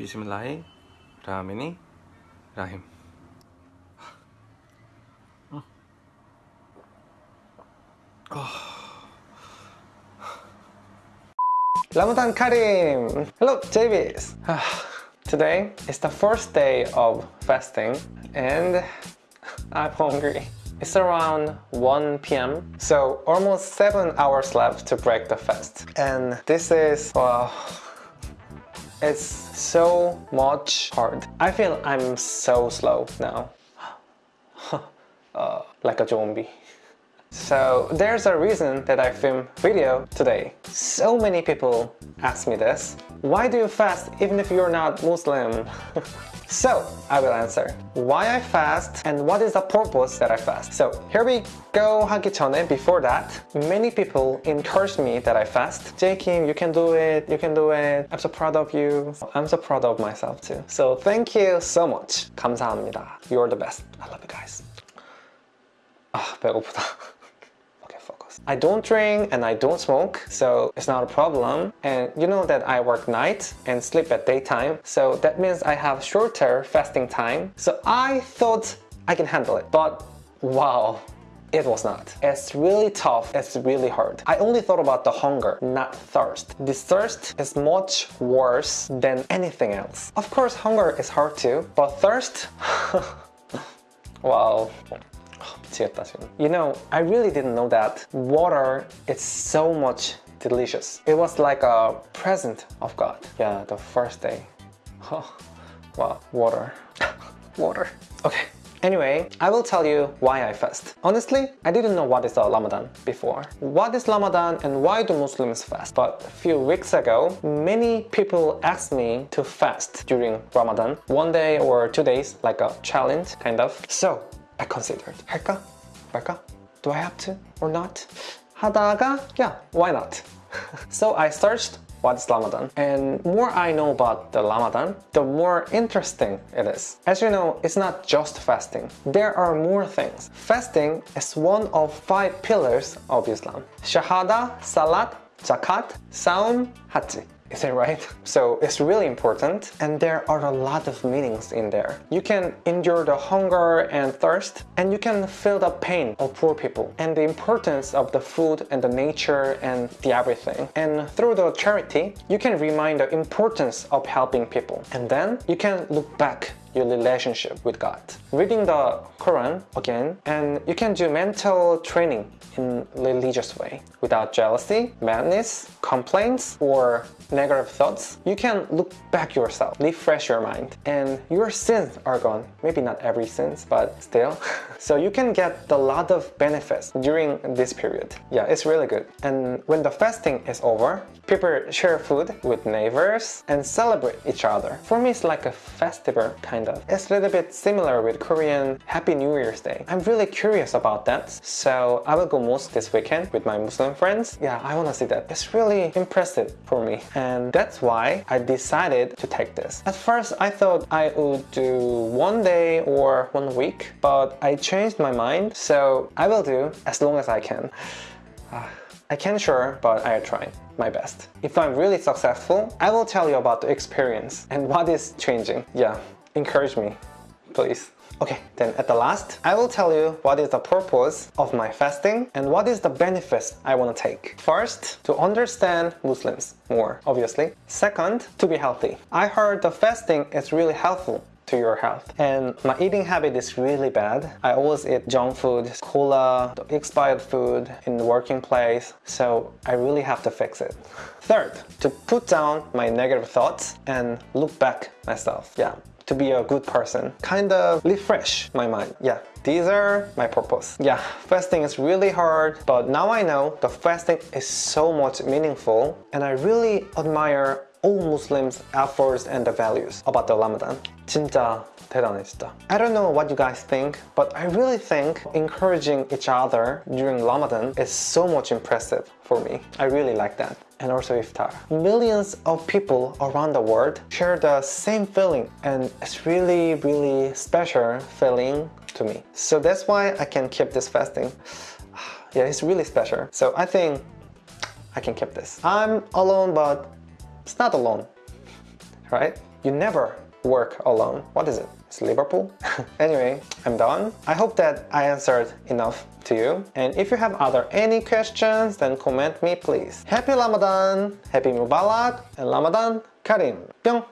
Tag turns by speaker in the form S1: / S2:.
S1: Bismillah, Ramini, Rahim. Ramadan oh. Karim! Hello, JBs! Today is the first day of fasting and I'm hungry. It's around 1 p.m. So almost 7 hours left to break the fast. And this is, wow, it's so much hard. I feel I'm so slow now. uh, like a zombie. So there's a reason that I film video today. So many people ask me this. Why do you fast even if you're not Muslim? so I will answer. Why I fast and what is the purpose that I fast. So here we go 하기 전에 before that many people encouraged me that I fast. J Kim you can do it, you can do it. I'm so proud of you. I'm so proud of myself too. So thank you so much. 감사합니다. You're the best. I love you guys. 아 배고프다. I don't drink and I don't smoke, so it's not a problem. And you know that I work night and sleep at daytime, so that means I have shorter fasting time. So I thought I can handle it, but wow, it was not. It's really tough, it's really hard. I only thought about the hunger, not thirst. This thirst is much worse than anything else. Of course, hunger is hard too, but thirst? wow. You know, I really didn't know that water is so much delicious. It was like a present of God. Yeah, the first day. Oh, well, water. water. Okay. Anyway, I will tell you why I fast. Honestly, I didn't know what is a Ramadan before. What is Ramadan and why do Muslims fast? But a few weeks ago, many people asked me to fast during Ramadan. One day or two days, like a challenge, kind of. So, I considered 할까? 말까? Do I have to or not? 하다가 yeah, why not? so I searched what's Ramadan and more I know about the Ramadan, the more interesting it is. As you know, it's not just fasting. There are more things. Fasting is one of five pillars of Islam. Shahada, Salat, Zakat, Saum, Hajj. Is it right? So it's really important and there are a lot of meanings in there. You can endure the hunger and thirst and you can feel the pain of poor people and the importance of the food and the nature and the everything. And through the charity, you can remind the importance of helping people. And then you can look back your relationship with God. Reading the Quran again and you can do mental training in religious way without jealousy, madness, complaints or negative thoughts. You can look back yourself, refresh your mind and your sins are gone. Maybe not every sins but still. so you can get a lot of benefits during this period. Yeah, it's really good. And when the fasting is over, people share food with neighbors and celebrate each other. For me, it's like a festival kind of. It's a little bit similar with Korean Happy New Year's Day. I'm really curious about that. So I will go mosque this weekend with my Muslim friends. Yeah, I want to see that. It's really impressive for me. And that's why I decided to take this. At first, I thought I would do one day or one week, but I changed my mind. So I will do as long as I can. I can't sure, but I try my best. If I'm really successful, I will tell you about the experience and what is changing. Yeah, encourage me, please. Okay, then at the last, I will tell you what is the purpose of my fasting and what is the benefits I want to take. First, to understand Muslims more, obviously. Second, to be healthy. I heard the fasting is really helpful to your health. And my eating habit is really bad. I always eat junk food, cola, expired food in the working place. So I really have to fix it. Third, to put down my negative thoughts and look back myself. Yeah, to be a good person. Kind of refresh my mind. Yeah, these are my purpose. Yeah, fasting is really hard, but now I know the fasting is so much meaningful and I really admire all Muslims' efforts and the values about the Ramadan. 진짜 대단해 진짜. I don't know what you guys think, but I really think encouraging each other during Ramadan is so much impressive for me. I really like that and also iftar. Millions of people around the world share the same feeling and it's really really special feeling to me. So that's why I can keep this fasting. Yeah, it's really special. So I think I can keep this. I'm alone but it's not alone, right? You never work alone. What is it? It's Liverpool? anyway, I'm done. I hope that I answered enough to you. And if you have other any questions, then comment me please. Happy Ramadan, Happy Mubarak, and Ramadan Karim. 뿅!